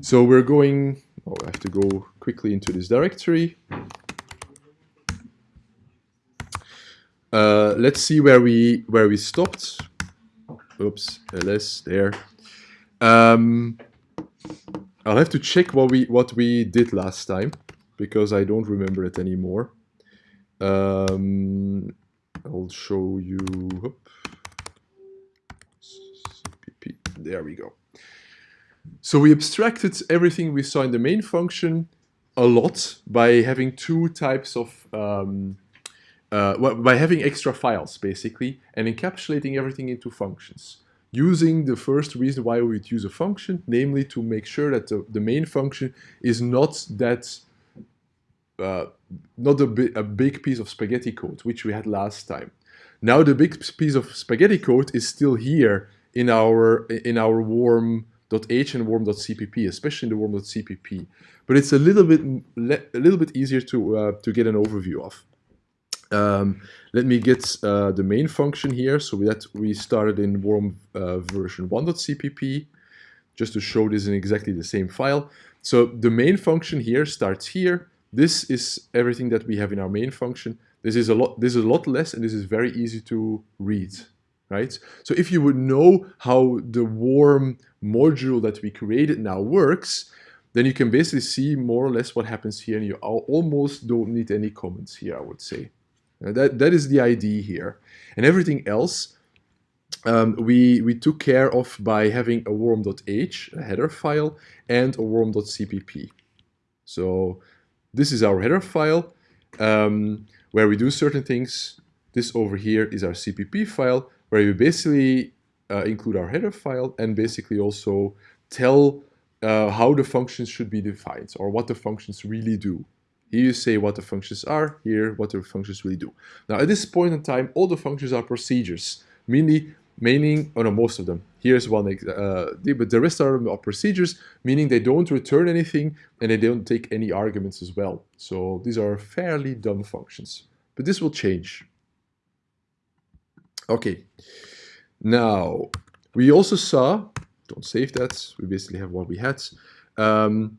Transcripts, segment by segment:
So we're going, oh, I have to go quickly into this directory. Uh, let's see where we where we stopped. Oops, ls there. Um, I'll have to check what we what we did last time because I don't remember it anymore. Um, I'll show you. There we go. So we abstracted everything we saw in the main function a lot by having two types of um, uh, by having extra files basically and encapsulating everything into functions. Using the first reason why we would use a function namely to make sure that the, the main function is not that uh, not a, bi a big piece of spaghetti code which we had last time. Now the big piece of spaghetti code is still here in our in our worm.h and worm.cpp especially in the worm.cpp but it's a little bit a little bit easier to uh, to get an overview of um, let me get uh, the main function here. So that we started in warm uh, version 1.cpp, just to show this in exactly the same file. So the main function here starts here. This is everything that we have in our main function. This is a lot. This is a lot less, and this is very easy to read, right? So if you would know how the warm module that we created now works, then you can basically see more or less what happens here, and you almost don't need any comments here, I would say. That, that is the idea here. And everything else um, we, we took care of by having a worm.h, a header file, and a worm.cpp. So this is our header file um, where we do certain things. This over here is our CPP file where we basically uh, include our header file and basically also tell uh, how the functions should be defined or what the functions really do. Here you say what the functions are, here what the functions really do. Now at this point in time, all the functions are procedures, meaning, meaning oh no, most of them. Here's one, uh, but the rest are, are procedures, meaning they don't return anything and they don't take any arguments as well. So these are fairly dumb functions, but this will change. Okay, now we also saw, don't save that, we basically have what we had. Um,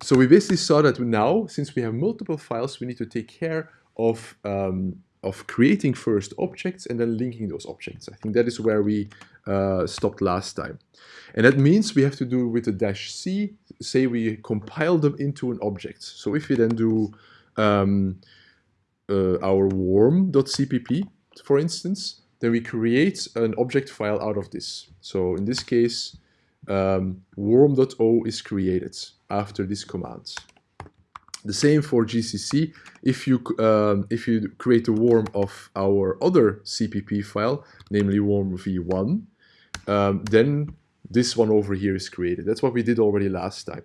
so we basically saw that now, since we have multiple files, we need to take care of, um, of creating first objects and then linking those objects. I think that is where we uh, stopped last time. And that means we have to do with the dash C, say we compile them into an object. So if we then do um, uh, our worm.cpp, for instance, then we create an object file out of this. So in this case, um, worm.o is created after this command. The same for GCC. If you um, if you create a warm of our other CPP file, namely warm v1, um, then this one over here is created. That's what we did already last time.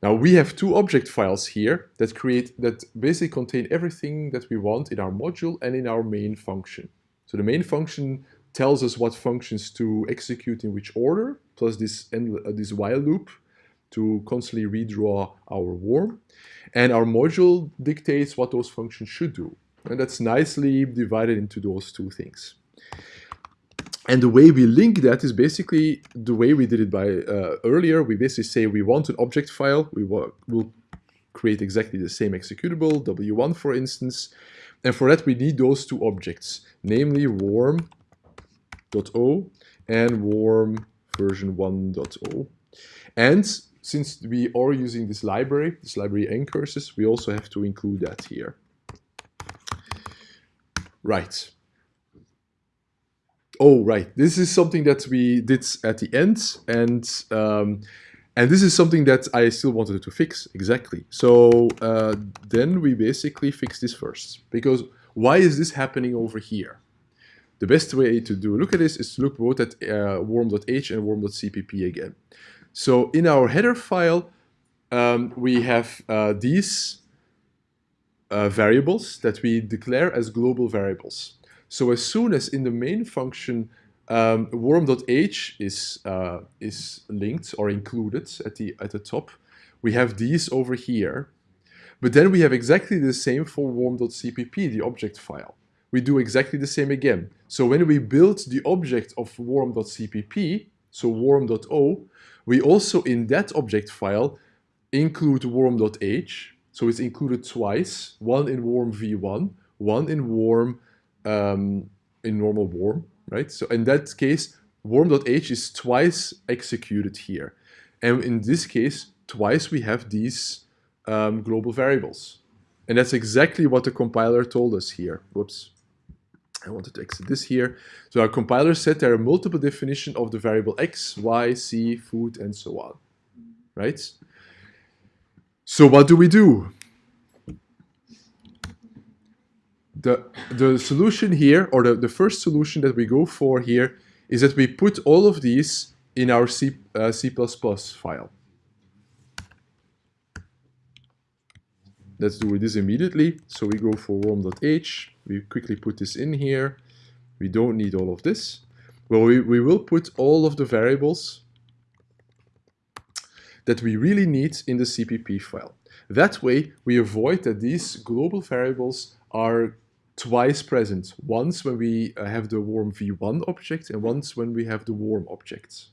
Now we have two object files here that create that basically contain everything that we want in our module and in our main function. So the main function tells us what functions to execute in which order, plus this, end, uh, this while loop to constantly redraw our worm. And our module dictates what those functions should do. And that's nicely divided into those two things. And the way we link that is basically the way we did it by uh, earlier. We basically say we want an object file. We will create exactly the same executable, w1 for instance. And for that we need those two objects, namely worm.o and warm version 1.0. And since we are using this library, this library ncurses, we also have to include that here. Right. Oh, right. This is something that we did at the end, and um, and this is something that I still wanted to fix exactly. So uh, then we basically fix this first, because why is this happening over here? The best way to do look at this is to look both at uh, worm.h and worm.cpp again. So in our header file, um, we have uh, these uh, variables that we declare as global variables. So as soon as in the main function um, worm.h is uh, is linked or included at the at the top, we have these over here. But then we have exactly the same for worm.cpp, the object file. We do exactly the same again. So when we build the object of worm.cpp, so worm.o, we also in that object file include worm.h. So it's included twice, one in warm v1, one in warm um, in normal warm, right? So in that case, worm.h is twice executed here. And in this case, twice we have these um, global variables. And that's exactly what the compiler told us here. Whoops. I wanted to exit this here. So our compiler said there are multiple definitions of the variable x, y, c, food, and so on. Right? So what do we do? The, the solution here, or the, the first solution that we go for here, is that we put all of these in our C, uh, C++ file. Let's do this immediately. So we go for worm.h. We quickly put this in here. We don't need all of this. Well, we, we will put all of the variables that we really need in the CPP file. That way, we avoid that these global variables are twice present. Once when we uh, have the warm v1 object and once when we have the warm objects.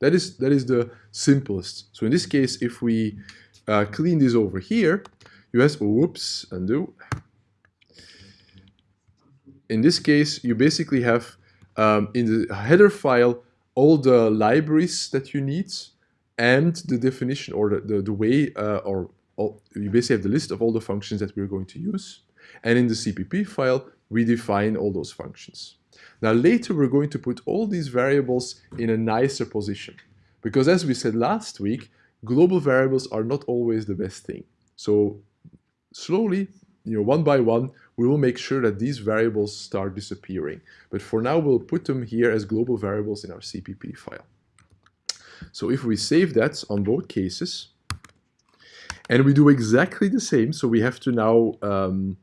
That is, that is the simplest. So in this case, if we uh, clean this over here, US, whoops, undo. In this case, you basically have um, in the header file all the libraries that you need and the definition or the, the, the way uh, or all, you basically have the list of all the functions that we're going to use. And in the CPP file, we define all those functions. Now later we're going to put all these variables in a nicer position. Because as we said last week, global variables are not always the best thing. So slowly, you know, one by one, we will make sure that these variables start disappearing. But for now, we'll put them here as global variables in our CPP file. So if we save that on both cases, and we do exactly the same, so we have to now um,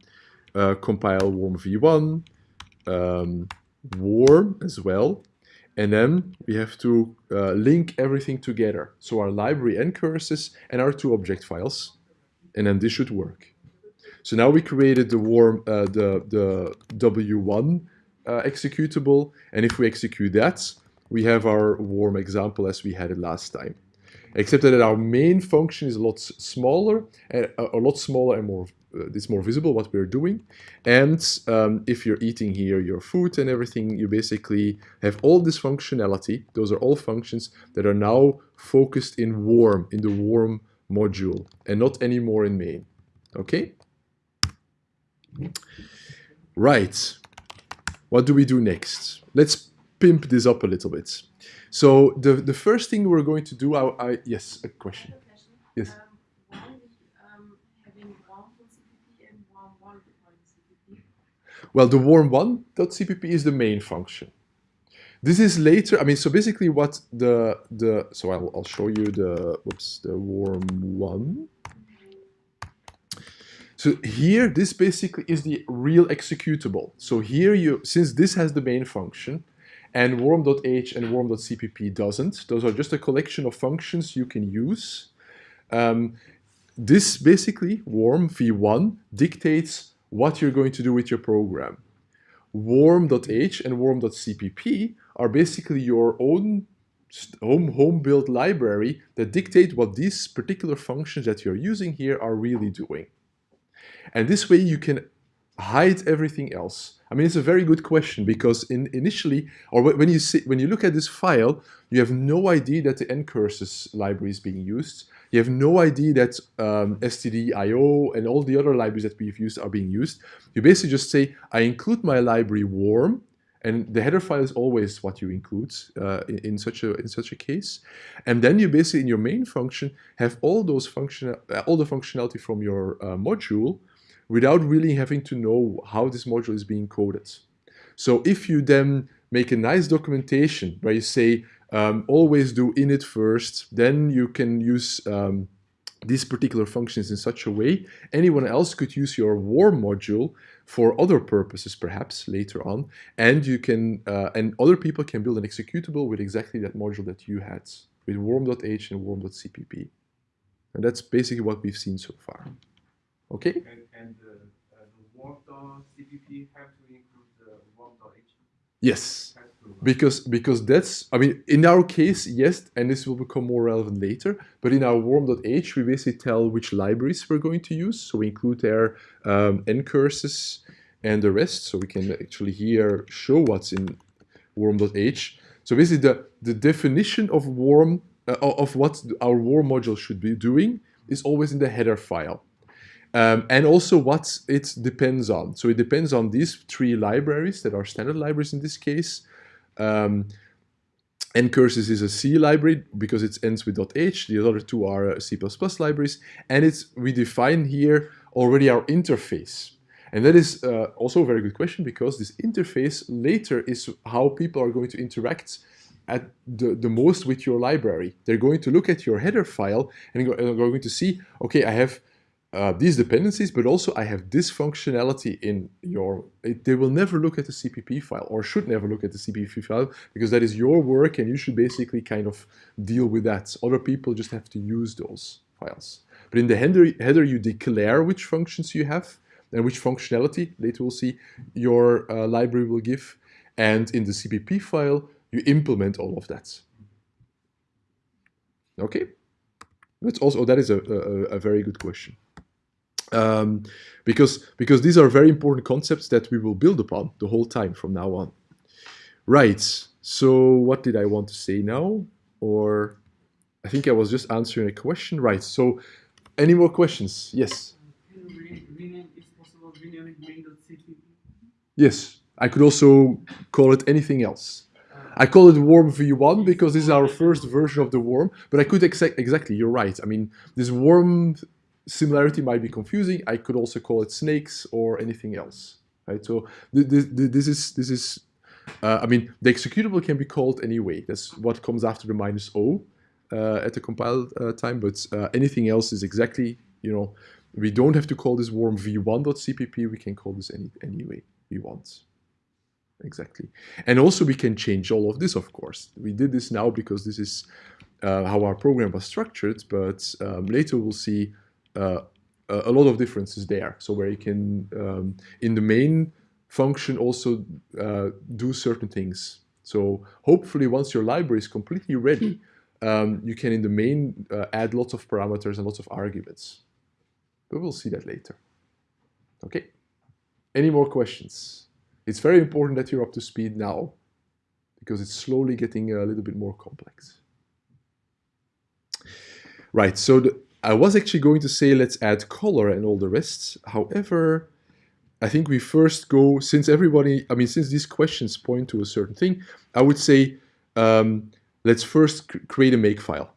uh, compile warm v1, um, warm as well, and then we have to uh, link everything together. So our library ncurses and our two object files, and then this should work. So now we created the warm, uh, the, the W1 uh, executable, and if we execute that, we have our warm example as we had it last time. Except that our main function is a lot smaller, a, a lot smaller and more uh, it's more visible what we're doing. And um, if you're eating here your food and everything, you basically have all this functionality. Those are all functions that are now focused in warm, in the warm module, and not anymore in main. Okay? Right. What do we do next? Let's pimp this up a little bit. So the, the first thing we're going to do, I, I yes, a question. Yes. Well, the worm1.cpp is the main function. This is later, I mean, so basically what the, the so I'll, I'll show you the, whoops, the warm1. So here, this basically is the real executable. So here you, since this has the main function, and worm.h and worm.cpp doesn't, those are just a collection of functions you can use. Um, this basically, warm v1, dictates what you're going to do with your program. Worm.h and worm.cpp are basically your own home home built library that dictate what these particular functions that you're using here are really doing. And this way you can hide everything else. I mean, it's a very good question because in, initially, or when you see, when you look at this file, you have no idea that the ncurses library is being used. You have no idea that um, stdio and all the other libraries that we've used are being used. You basically just say, I include my library warm, and the header file is always what you include uh, in, in, such a in such a case. And then you basically in your main function have all those function uh, all the functionality from your uh, module without really having to know how this module is being coded. So if you then make a nice documentation where you say um, always do init first, then you can use um, these particular functions in such a way. Anyone else could use your warm module for other purposes perhaps later on and you can uh, and other people can build an executable with exactly that module that you had with worm.h and worm.cpp and that's basically what we've seen so far okay and, and uh, uh, the worm.cpp have to include the worm.h Yes, because because that's I mean in our case yes, and this will become more relevant later. But in our worm.h, we basically tell which libraries we're going to use. So we include their um, ncurses and the rest. So we can actually here show what's in worm.h. So basically the the definition of worm uh, of what our worm module should be doing is always in the header file. Um, and also what it depends on. So it depends on these three libraries that are standard libraries in this case. Um, ncurses is a C library because it ends with .h. The other two are uh, C++ libraries. And it's we define here already our interface. And that is uh, also a very good question because this interface later is how people are going to interact at the, the most with your library. They're going to look at your header file and are going to see, okay, I have uh, these dependencies, but also I have this functionality in your, it, they will never look at the CPP file or should never look at the CPP file because that is your work and you should basically kind of deal with that. Other people just have to use those files. But in the header, header you declare which functions you have and which functionality, later we'll see, your uh, library will give. And in the CPP file, you implement all of that. Okay, that's also oh, that is a, a, a very good question. Um, because because these are very important concepts that we will build upon the whole time from now on. Right. So what did I want to say now? Or I think I was just answering a question. Right. So any more questions? Yes. Yes. I could also call it anything else. I call it Worm v1 because this is our first version of the Worm, but I could exa exactly, you're right. I mean, this Worm similarity might be confusing. I could also call it snakes or anything else, right? So this, this is, this is uh, I mean, the executable can be called anyway. That's what comes after the minus O uh, at the compile uh, time, but uh, anything else is exactly, you know, we don't have to call this worm v1.cpp, we can call this any, any way we want exactly. And also we can change all of this, of course. We did this now because this is uh, how our program was structured, but um, later we'll see a lot of differences there. So where you can, um, in the main function, also uh, do certain things. So hopefully once your library is completely ready, um, you can in the main uh, add lots of parameters and lots of arguments. But we'll see that later. Okay. Any more questions? It's very important that you're up to speed now because it's slowly getting a little bit more complex. Right, so the, I was actually going to say let's add color and all the rest. However, I think we first go, since everybody, I mean, since these questions point to a certain thing, I would say um, let's first create a makefile.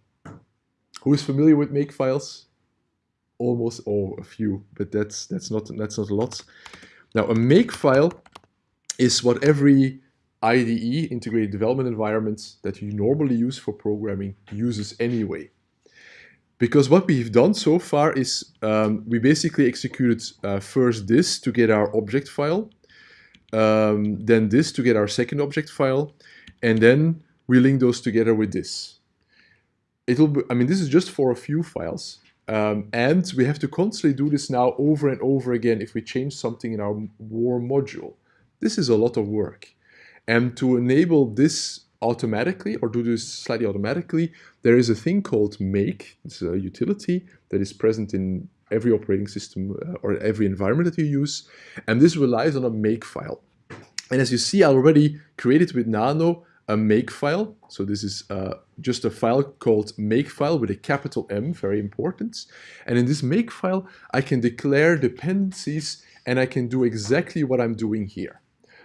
Who is familiar with makefiles? Almost, oh, a few, but that's that's not that's not a lot. Now, a makefile is what every IDE, integrated development environment, that you normally use for programming uses anyway. Because what we've done so far is um, we basically executed uh, first this to get our object file, um, then this to get our second object file, and then we link those together with this. It'll be, I mean, this is just for a few files. Um, and we have to constantly do this now over and over again if we change something in our war module. This is a lot of work. And to enable this automatically or do this slightly automatically, there is a thing called make. It's a utility that is present in every operating system uh, or every environment that you use. And this relies on a make file. And as you see, I already created with Nano a make file. So this is uh, just a file called make file with a capital M, very important. And in this make file, I can declare dependencies and I can do exactly what I'm doing here.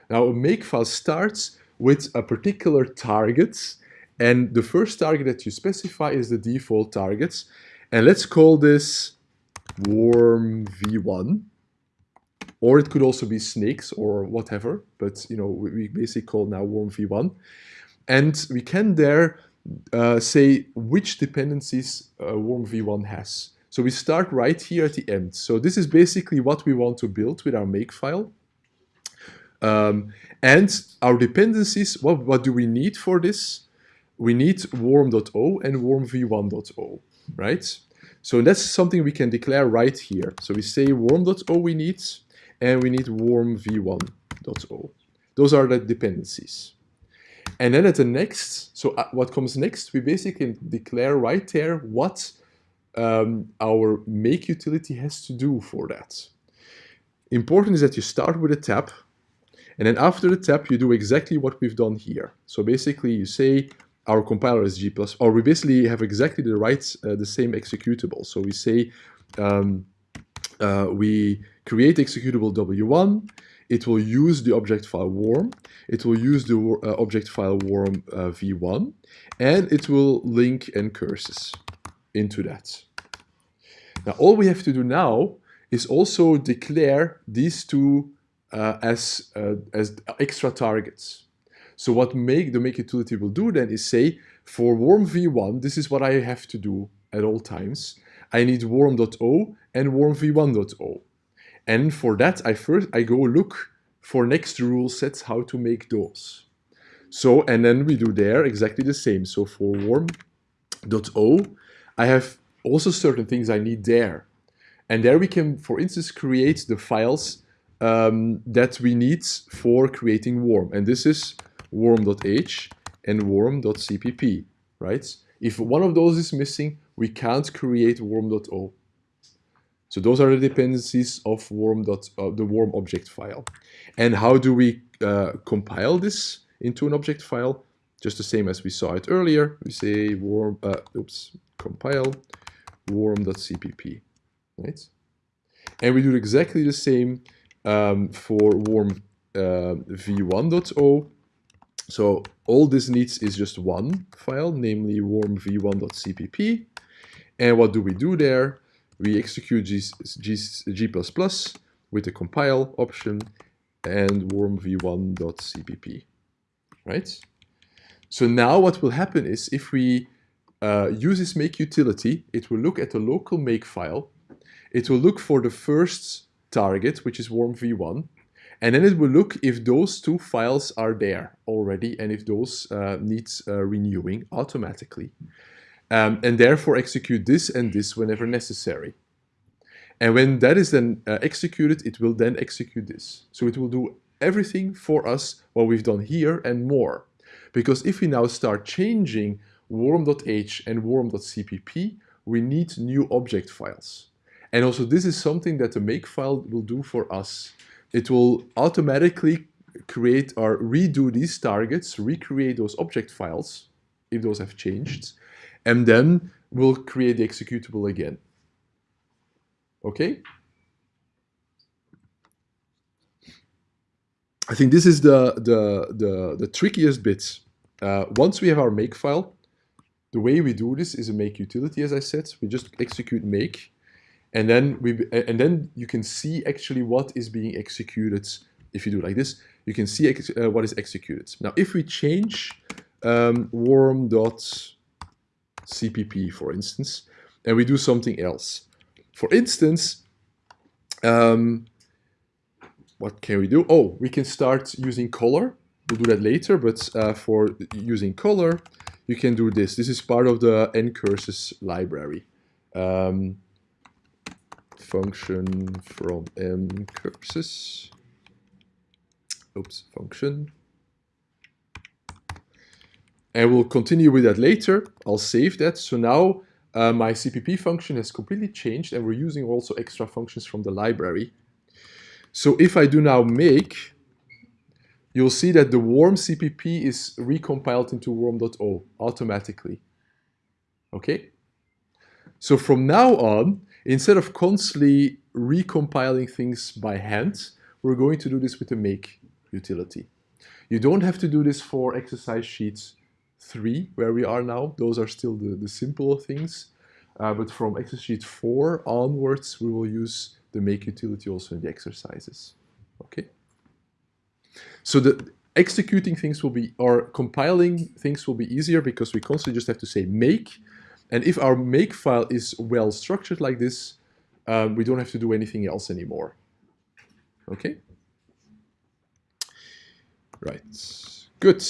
Now a make file starts with a particular target and the first target that you specify is the default target. And let's call this worm v1 or it could also be snakes or whatever, but you know we basically call now worm v1. And we can there uh, say which dependencies uh, worm v1 has. So we start right here at the end. So this is basically what we want to build with our makefile. Um, and our dependencies, what, what do we need for this? We need worm.o and wormv1.o, right? So that's something we can declare right here. So we say worm.o we need, and we need wormv1.o. Those are the dependencies. And then at the next, so uh, what comes next, we basically declare right there what um, our make utility has to do for that. Important is that you start with a tab, and then after the tap, you do exactly what we've done here. So basically, you say our compiler is G++, or we basically have exactly the right, uh, the same executable. So we say um, uh, we create executable W1, it will use the object file warm, it will use the uh, object file warm uh, v1, and it will link ncurses into that. Now all we have to do now is also declare these two as, uh, as extra targets. So what make the make utility will do then is say, for warm v1, this is what I have to do at all times. I need worm.o and worm v1.o. And for that, I first I go look for next rule sets how to make those. So, and then we do there exactly the same. So for worm.o, I have also certain things I need there. And there we can, for instance, create the files um, that we need for creating warm. And this is worm.h and worm.cpp, right? If one of those is missing, we can't create worm.o. So those are the dependencies of warm. Uh, the warm object file. And how do we uh, compile this into an object file? Just the same as we saw it earlier. We say warm, uh, oops, compile worm.cpp, right? And we do exactly the same um, for warm uh, v1.o so all this needs is just one file, namely worm v1.cpp. And what do we do there? We execute G, G, G++ with the compile option and worm v1.cpp, right? So now what will happen is if we uh, use this make utility, it will look at the local make file. It will look for the first target, which is warm v1, and then it will look if those two files are there already and if those uh, needs uh, renewing automatically. Um, and therefore execute this and this whenever necessary. And when that is then uh, executed, it will then execute this. So it will do everything for us what we've done here and more. Because if we now start changing worm.h and worm.cpp, we need new object files. And also this is something that the makefile will do for us it will automatically create or redo these targets, recreate those object files, if those have changed, and then we'll create the executable again. Okay? I think this is the, the, the, the trickiest bit. Uh, once we have our make file, the way we do this is a make utility, as I said. We just execute make, and then we and then you can see actually what is being executed if you do like this. You can see uh, what is executed. Now if we change um, worm.cpp for instance and we do something else. For instance um, what can we do? Oh we can start using color. We'll do that later but uh, for using color you can do this. This is part of the ncurses library. Um, function from ncurses. Oops, function. And we'll continue with that later. I'll save that. So now uh, my CPP function has completely changed and we're using also extra functions from the library. So if I do now make, you'll see that the warm CPP is recompiled into worm.o automatically. Okay? So from now on, Instead of constantly recompiling things by hand, we're going to do this with the make utility. You don't have to do this for exercise sheets 3, where we are now. Those are still the, the simple things. Uh, but from exercise sheet 4 onwards, we will use the make utility also in the exercises. Okay. So the executing things will be, or compiling things will be easier because we constantly just have to say make and if our make file is well structured like this, um, we don't have to do anything else anymore. Okay? Right, good.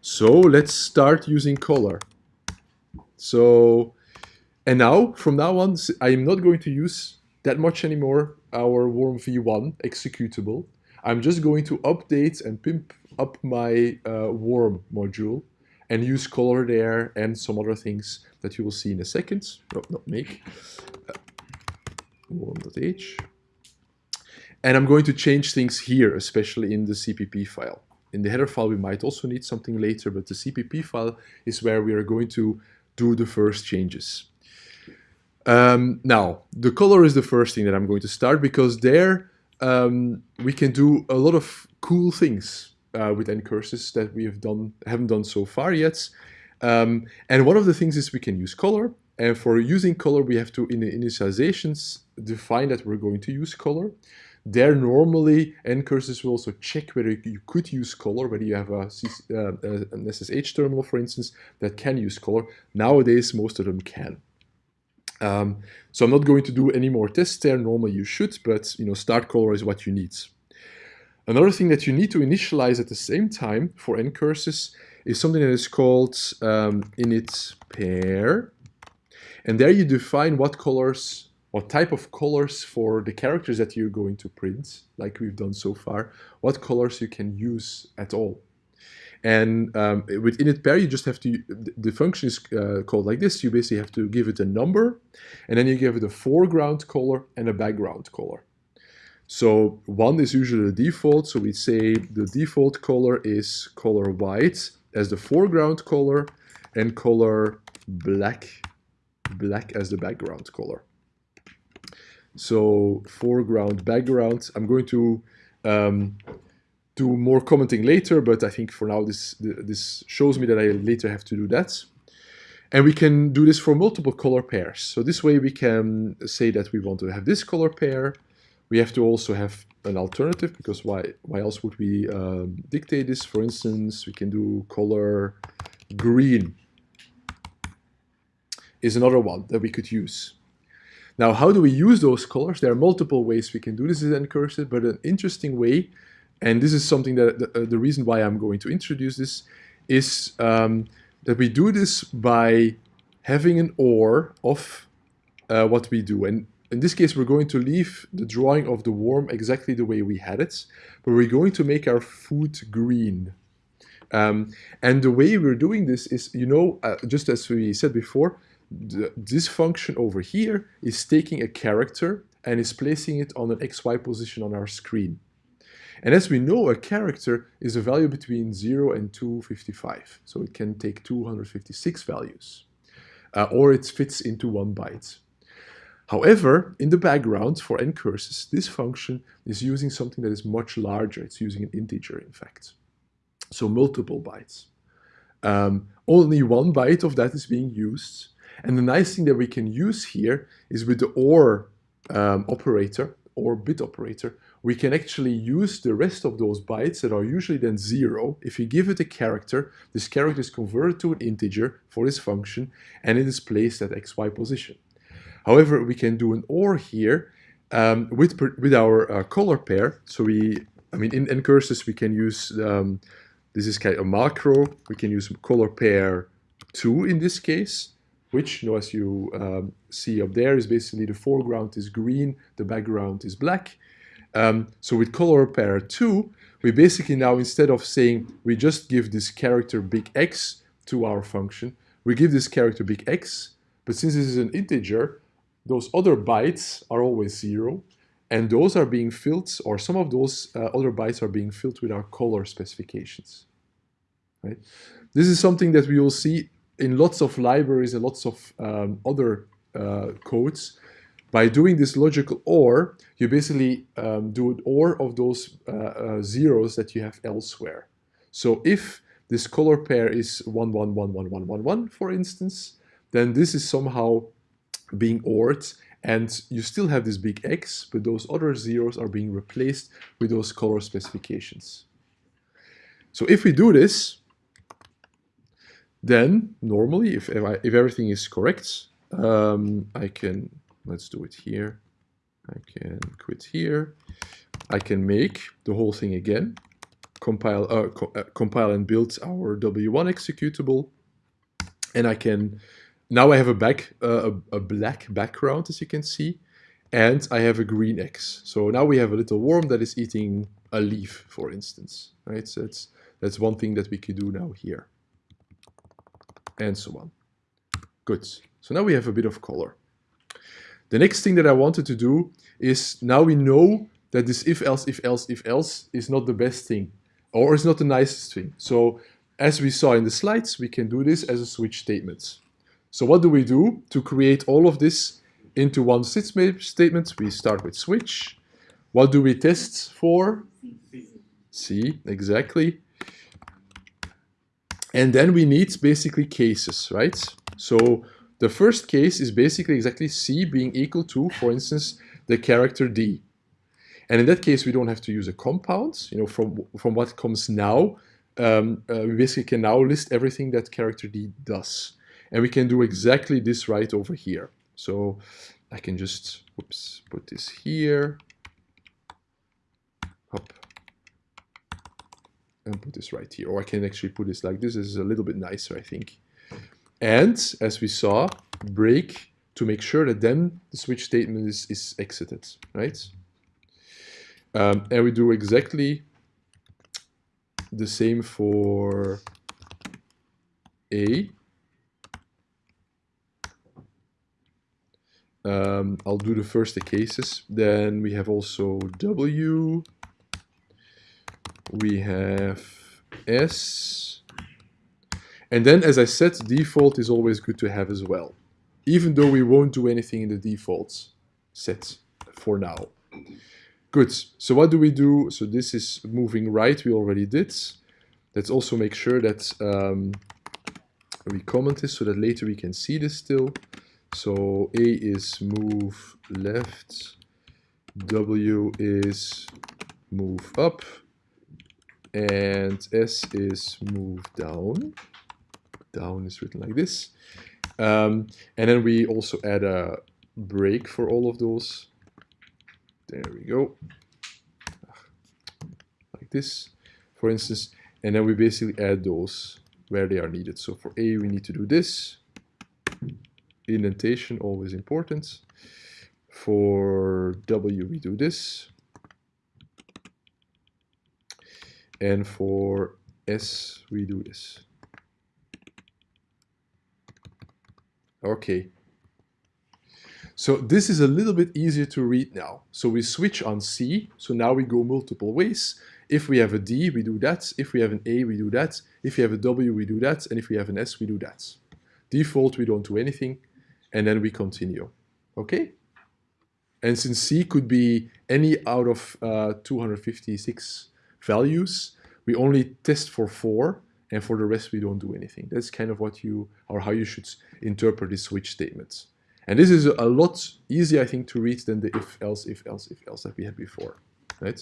So let's start using color. So, and now, from now on, I am not going to use that much anymore our warm v1 executable. I'm just going to update and pimp up my uh, worm module and use color there and some other things that you will see in a second. No, not make. Uh, worm.h. And I'm going to change things here, especially in the CPP file. In the header file, we might also need something later, but the CPP file is where we are going to do the first changes. Um, now, the color is the first thing that I'm going to start because there um, we can do a lot of cool things uh, with ncurses that we have done haven't done so far yet. Um, and one of the things is we can use color. And for using color, we have to, in the initializations, define that we're going to use color. There, normally, ncurses will also check whether you could use color, whether you have a, uh, an SSH terminal, for instance, that can use color. Nowadays, most of them can. Um, so I'm not going to do any more tests there. Normally you should, but you know, start color is what you need. Another thing that you need to initialize at the same time for ncurses is something that is called um, init pair. And there you define what colors, what type of colors for the characters that you're going to print, like we've done so far, what colors you can use at all. And um, with init pair, you just have to, the function is uh, called like this. You basically have to give it a number, and then you give it a foreground color and a background color. So one is usually the default. So we say the default color is color white as the foreground color and color black, black as the background color. So foreground, background, I'm going to um, do more commenting later, but I think for now this, this shows me that I later have to do that. And we can do this for multiple color pairs. So this way we can say that we want to have this color pair. We have to also have an alternative because why, why else would we um, dictate this? For instance, we can do color green is another one that we could use. Now, how do we use those colors? There are multiple ways we can do this in ncurses, but an interesting way and this is something that the, uh, the reason why I'm going to introduce this is um, that we do this by having an OR of uh, what we do. And in this case, we're going to leave the drawing of the worm exactly the way we had it, but we're going to make our food green. Um, and the way we're doing this is, you know, uh, just as we said before, the, this function over here is taking a character and is placing it on an XY position on our screen. And as we know, a character is a value between 0 and 255. So it can take 256 values. Uh, or it fits into one byte. However, in the background for ncurses, this function is using something that is much larger. It's using an integer, in fact. So multiple bytes. Um, only one byte of that is being used. And the nice thing that we can use here is with the OR um, operator, or bit operator, we can actually use the rest of those bytes that are usually then zero. If you give it a character, this character is converted to an integer for this function, and it is placed at xy position. However, we can do an OR here um, with, with our uh, color pair. So we, I mean, in curses we can use, um, this is kind of a macro, we can use color pair 2 in this case, which, you know, as you um, see up there, is basically the foreground is green, the background is black, um, so with color pair 2, we basically now, instead of saying we just give this character big X to our function, we give this character big X, but since this is an integer, those other bytes are always 0, and those are being filled, or some of those uh, other bytes are being filled with our color specifications. Right? This is something that we will see in lots of libraries and lots of um, other uh, codes by doing this logical OR, you basically um, do an OR of those uh, uh, zeros that you have elsewhere. So if this color pair is 1, 1, 1, 1, 1, 1, 1, for instance, then this is somehow being ORed and you still have this big X, but those other zeros are being replaced with those color specifications. So if we do this, then normally, if, if, I, if everything is correct, um, I can Let's do it here. I can quit here. I can make the whole thing again, compile, uh, co uh, compile and build our W1 executable. And I can, now I have a, back, uh, a, a, black background, as you can see. and I have a green X. So now we have a little worm that is eating a leaf, for instance, right? So that's, that's one thing that we could do now here, and so on. Good. So now we have a bit of color. The next thing that I wanted to do is now we know that this if else, if else, if else is not the best thing or is not the nicest thing. So as we saw in the slides, we can do this as a switch statement. So what do we do to create all of this into one statement? We start with switch. What do we test for? C, exactly. And then we need basically cases, right? So the first case is basically exactly C being equal to, for instance, the character D. And in that case, we don't have to use a compound. You know, from, from what comes now, um, uh, we basically can now list everything that character D does. And we can do exactly this right over here. So I can just, whoops, put this here. Hop. And put this right here. Or I can actually put this like this. This is a little bit nicer, I think. And as we saw, break to make sure that then the switch statement is, is exited, right? Um, and we do exactly the same for A. Um, I'll do the first the cases. Then we have also W. We have S. And then, as I said, default is always good to have as well, even though we won't do anything in the default set for now. Good. So what do we do? So this is moving right. We already did. Let's also make sure that um, we comment this so that later we can see this still. So A is move left, W is move up, and S is move down. Down is written like this. Um, and then we also add a break for all of those. There we go. Like this, for instance. And then we basically add those where they are needed. So for A, we need to do this. Indentation, always important. For W, we do this. And for S, we do this. Okay, so this is a little bit easier to read now. So we switch on C, so now we go multiple ways. If we have a D, we do that. If we have an A, we do that. If we have a W, we do that. And if we have an S, we do that. Default, we don't do anything. And then we continue. Okay? And since C could be any out of uh, 256 values, we only test for four, and for the rest we don't do anything. That's kind of what you, or how you should interpret this switch statement. And this is a lot easier, I think, to read than the if, else, if, else, if, else that we had before, right?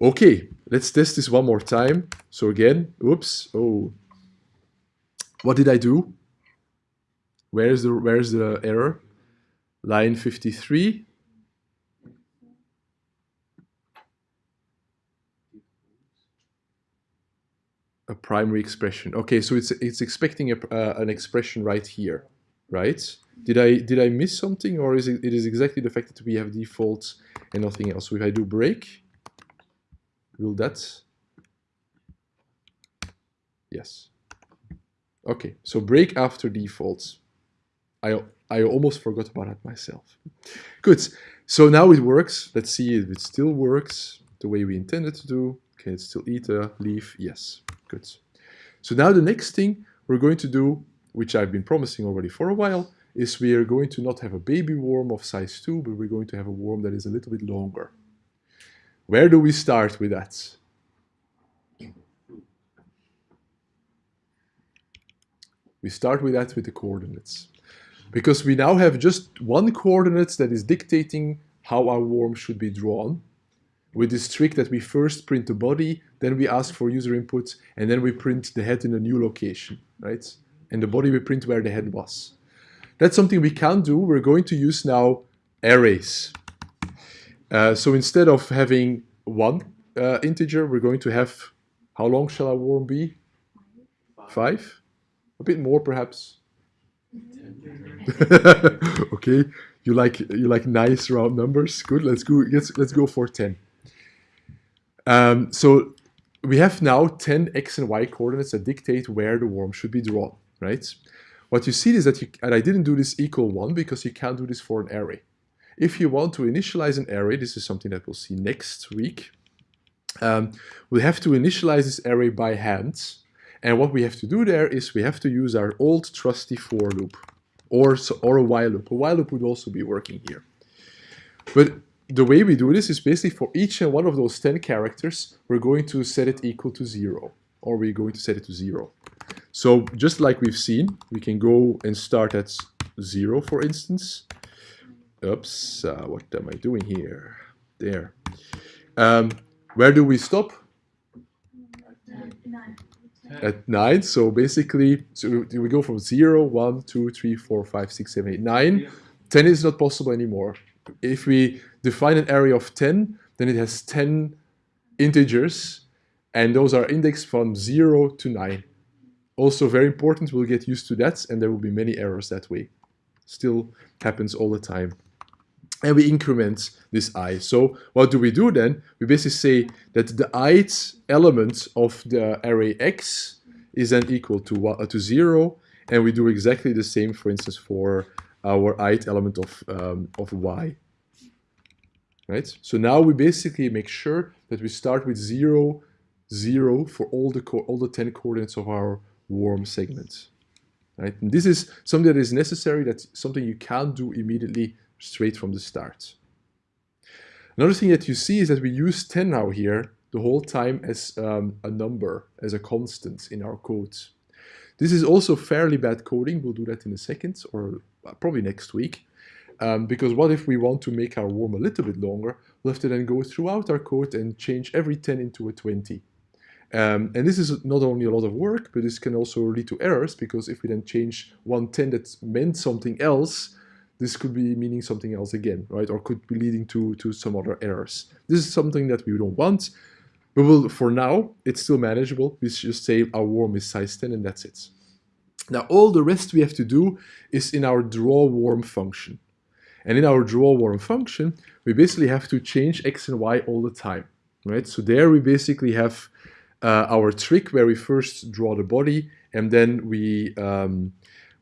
Okay, let's test this one more time. So again, oops, oh, what did I do? Where's the, where's the error? Line 53. A primary expression. Okay, so it's, it's expecting a, uh, an expression right here, right? Did I did I miss something, or is it, it is exactly the fact that we have defaults and nothing else? So if I do break, will that? Yes. Okay, so break after defaults. I I almost forgot about that myself. Good. So now it works. Let's see if it still works the way we intended to do. Can it still eat a leaf? Yes. Good. So now the next thing we're going to do, which I've been promising already for a while, is we are going to not have a baby worm of size 2, but we're going to have a worm that is a little bit longer. Where do we start with that? We start with that with the coordinates. Because we now have just one coordinate that is dictating how our worm should be drawn. With this trick that we first print the body, then we ask for user input, and then we print the head in a new location, right? And the body we print where the head was. That's something we can do. We're going to use now arrays. Uh, so instead of having one uh, integer, we're going to have, how long shall our worm be? Five? A bit more perhaps? okay, you like you like nice round numbers. Good. Let's go. Let's let's go for 10. Um, so we have now 10 x and y coordinates that dictate where the worm should be drawn, right? What you see is that you, and I didn't do this equal 1 because you can't do this for an array. If you want to initialize an array, this is something that we'll see next week, um, we have to initialize this array by hand. And what we have to do there is we have to use our old trusty for loop or, or a while loop. A while loop would also be working here. But the way we do this is basically for each and one of those 10 characters, we're going to set it equal to 0, or we're going to set it to 0. So just like we've seen, we can go and start at 0, for instance. Oops, uh, what am I doing here? There. Um, where do we stop? At 9. So basically, so we go from 0, 1, 2, 3, 4, 5, 6, 7, 8, 9. 10 is not possible anymore. If we define an array of 10, then it has 10 integers, and those are indexed from 0 to 9. Also very important, we'll get used to that, and there will be many errors that way. Still happens all the time. And we increment this i. So what do we do then? We basically say that the ith element of the array x is then equal to, uh, to 0, and we do exactly the same, for instance, for our ith element of, um, of y right? So now we basically make sure that we start with 0, 0 for all the, all the 10 coordinates of our worm segment. Right? And this is something that is necessary, that's something you can't do immediately straight from the start. Another thing that you see is that we use 10 now here the whole time as um, a number, as a constant in our code. This is also fairly bad coding, we'll do that in a second, or probably next week. Um, because what if we want to make our worm a little bit longer? We'll have to then go throughout our code and change every 10 into a 20. Um, and this is not only a lot of work, but this can also lead to errors because if we then change one 10 that meant something else, this could be meaning something else again, right? Or could be leading to, to some other errors. This is something that we don't want. But we'll, for now, it's still manageable. We just say our worm is size 10 and that's it. Now, all the rest we have to do is in our draw worm function. And in our draw worm function, we basically have to change x and y all the time, right? So there we basically have uh, our trick where we first draw the body and then we um,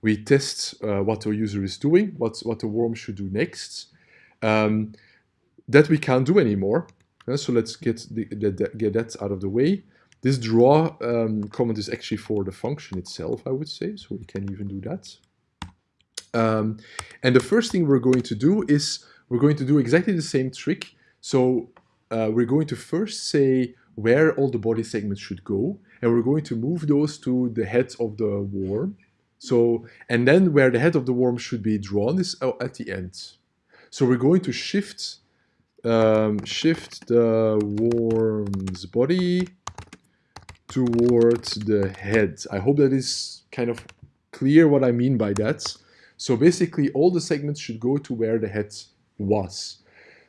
we test uh, what the user is doing, what, what the worm should do next. Um, that we can't do anymore. Uh, so let's get, the, the, get that out of the way. This draw um, comment is actually for the function itself, I would say, so we can even do that. Um, and the first thing we're going to do is we're going to do exactly the same trick. So uh, we're going to first say where all the body segments should go, and we're going to move those to the head of the worm. So, and then where the head of the worm should be drawn is uh, at the end. So we're going to shift um, shift the worm's body towards the head. I hope that is kind of clear what I mean by that. So basically all the segments should go to where the head was.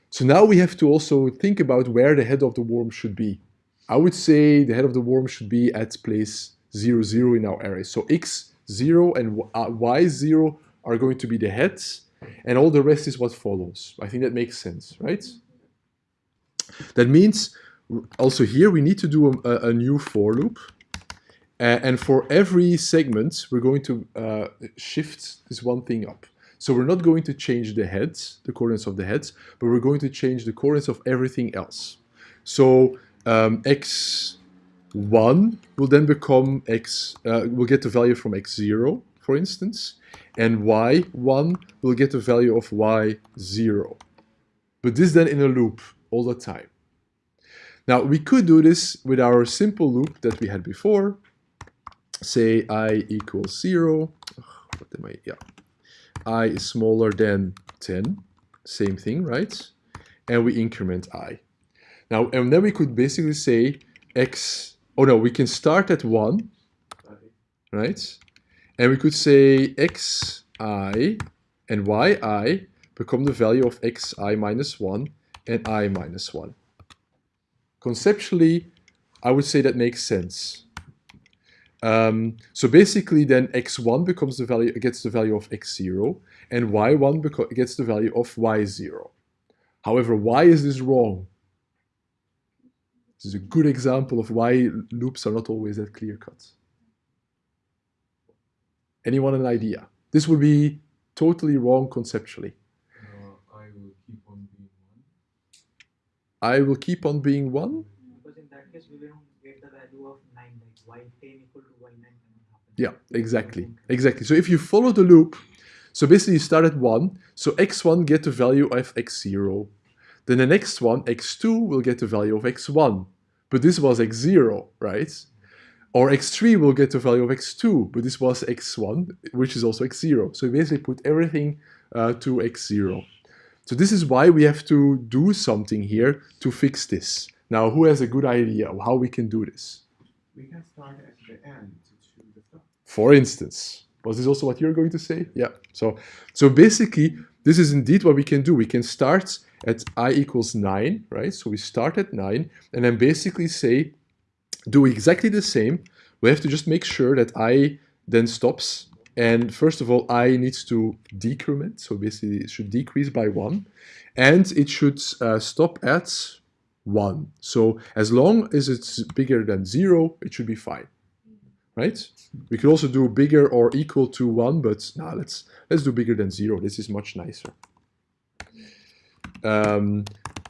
So now we have to also think about where the head of the worm should be. I would say the head of the worm should be at place 0, 0 in our array. So x 0 and uh, y 0 are going to be the heads and all the rest is what follows. I think that makes sense, right? That means also here we need to do a, a new for loop uh, and for every segment, we're going to uh, shift this one thing up. So we're not going to change the heads, the coordinates of the heads, but we're going to change the coordinates of everything else. So um, x1 will then become x, uh, we'll get the value from x0, for instance, and y1 will get the value of y0. But this then in a loop all the time. Now we could do this with our simple loop that we had before, say i equals 0, what am I, yeah, i is smaller than 10, same thing, right? And we increment i. Now, and then we could basically say x, oh no, we can start at 1, right? And we could say xi and yi become the value of xi minus 1 and i minus 1. Conceptually, I would say that makes sense. Um, so basically then x1 becomes the value, gets the value of x0, and y1 gets the value of y0. However, why is this wrong? This is a good example of why loops are not always that clear-cut. Anyone an idea? This would be totally wrong conceptually. Uh, I will keep on being one. I will keep on being 1? Because in that case, we will get the value of 9, like y10 equal to y9 happen. Yeah, exactly. Exactly. So if you follow the loop, so basically you start at 1, so x1 get the value of x0. Then the next one, x2, will get the value of x1. But this was x0, right? Or x3 will get the value of x2, but this was x1, which is also x0. So we basically put everything uh, to x0. So this is why we have to do something here to fix this. Now, who has a good idea of how we can do this? We can start at the end to choose the stop. For instance, was this also what you're going to say? Yeah. So, so basically, this is indeed what we can do. We can start at i equals 9, right? So we start at 9, and then basically say, do exactly the same. We have to just make sure that i then stops. And first of all, i needs to decrement, so basically it should decrease by 1. And it should uh, stop at 1. So as long as it's bigger than 0, it should be fine. Right? We could also do bigger or equal to 1, but now let's, let's do bigger than 0. This is much nicer. Um,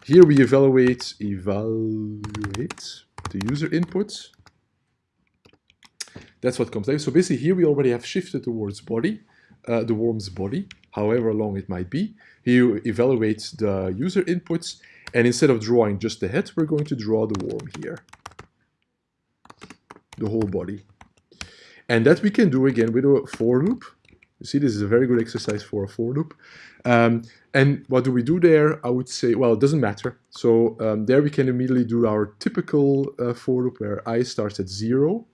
here we evaluate, evaluate the user input. That's what comes out. So basically here we already have shifted towards body, uh, the worm's body, however long it might be. Here you evaluate the user inputs, and instead of drawing just the head, we're going to draw the worm here. The whole body. And that we can do again with a for loop. You see, this is a very good exercise for a for loop. Um, and what do we do there? I would say, well, it doesn't matter. So um, there we can immediately do our typical uh, for loop where i starts at 0.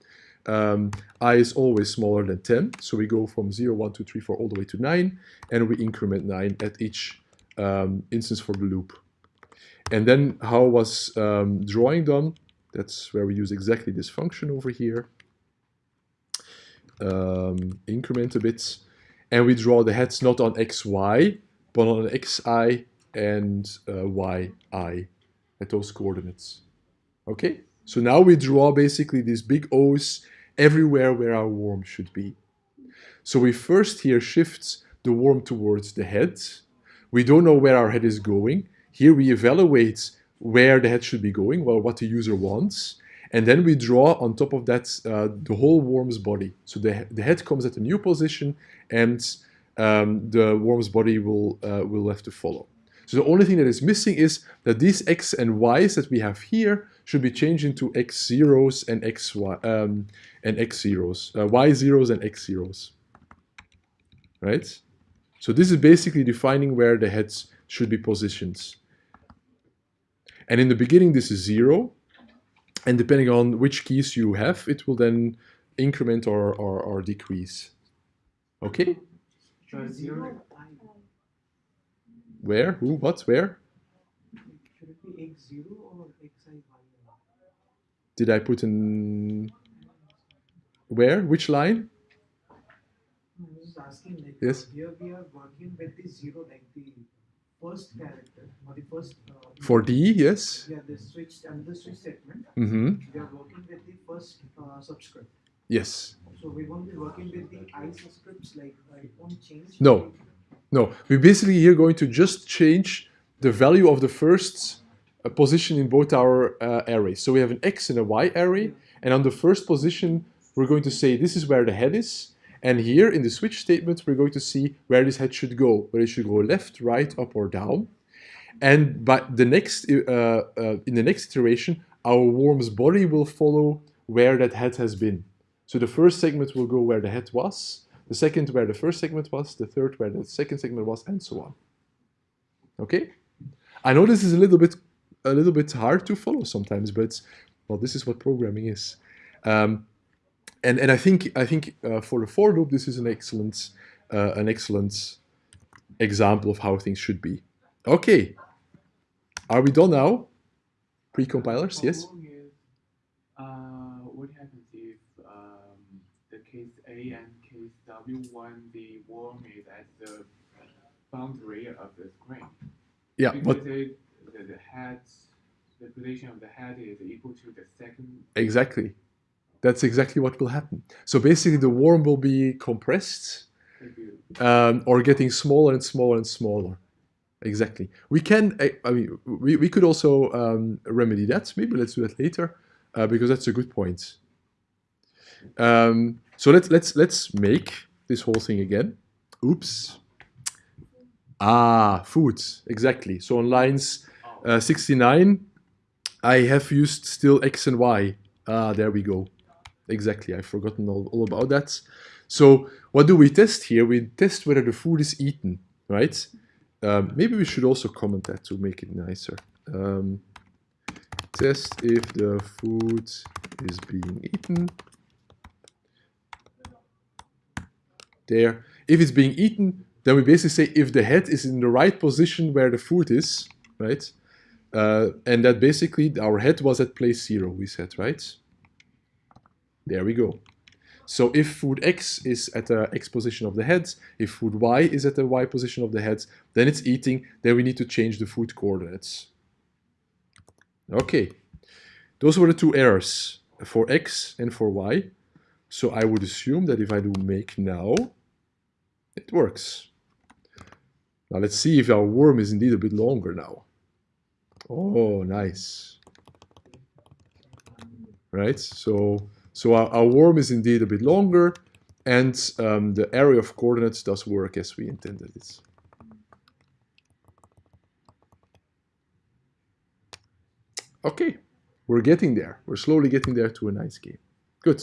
Um, i is always smaller than 10. So we go from 0, 1, 2, 3, 4, all the way to 9. And we increment 9 at each um, instance for the loop. And then how was um, drawing done? That's where we use exactly this function over here. Um, increment a bit and we draw the heads not on xy, but on xi and uh, yi at those coordinates. Okay, so now we draw basically these big O's everywhere where our worm should be. So we first here shift the worm towards the head. We don't know where our head is going. Here we evaluate where the head should be going, well, what the user wants. And then we draw on top of that uh, the whole worm's body. So the, the head comes at a new position and um, the worm's body will, uh, will have to follow. So the only thing that is missing is that these x and y's that we have here should be changed into x zeros and x y um, and x zeros, uh, y zeros and x zeros, right? So this is basically defining where the heads should be positioned. And in the beginning, this is zero, and depending on which keys you have, it will then increment or, or, or decrease. Okay? Zero, Where? Who? What? Where? should it be x0 or xi y? Did I put in... Where? Which line? I was just asking, like, Yes. here we are working with the zero, like the first character, or the first. Uh, For D, yes. Yeah, the switch and the switch statement. Mm-hmm. We are working with the first uh, subscript. Yes. So we won't be working with the i subscripts, like uh, it won't change. No. No, we basically here going to just change the value of the first uh, position in both our uh, arrays. So we have an X and a Y array, and on the first position, we're going to say this is where the head is, and here in the switch statement, we're going to see where this head should go, whether it should go left, right, up, or down. And by the next, uh, uh, in the next iteration, our worm's body will follow where that head has been. So the first segment will go where the head was, the second where the first segment was, the third where the second segment was, and so on. Okay? I know this is a little bit a little bit hard to follow sometimes, but well, this is what programming is. Um, and and I think I think uh, for the for loop, this is an excellent uh, an excellent example of how things should be. Okay, are we done now? Pre-compilers, yes. Is, uh, what happens if um, the case A and case W when the worm is at the boundary of the screen. Yeah, because but it, the, the head, the position of the head is equal to the second. exactly. That's exactly what will happen. So basically the worm will be compressed um, or getting smaller and smaller and smaller. Exactly. We can, I mean, we, we could also um, remedy that. Maybe let's do that later uh, because that's a good point. Um, so let's let's let's make this whole thing again. Oops. Ah, food. Exactly. So on lines uh, 69, I have used still x and y. Ah, there we go. Exactly. I've forgotten all, all about that. So what do we test here? We test whether the food is eaten, right? Um, maybe we should also comment that to make it nicer. Um, test if the food is being eaten. There. If it's being eaten, then we basically say if the head is in the right position where the food is, right? Uh, and that basically our head was at place zero, we said, right? There we go. So if food X is at the X position of the head, if food Y is at the Y position of the head, then it's eating, then we need to change the food coordinates. Okay, those were the two errors for X and for Y. So I would assume that if I do make now, it works. Now let's see if our worm is indeed a bit longer now. Oh, nice. Right, so so our, our worm is indeed a bit longer, and um, the area of coordinates does work as we intended it. Okay, we're getting there. We're slowly getting there to a nice game. Good.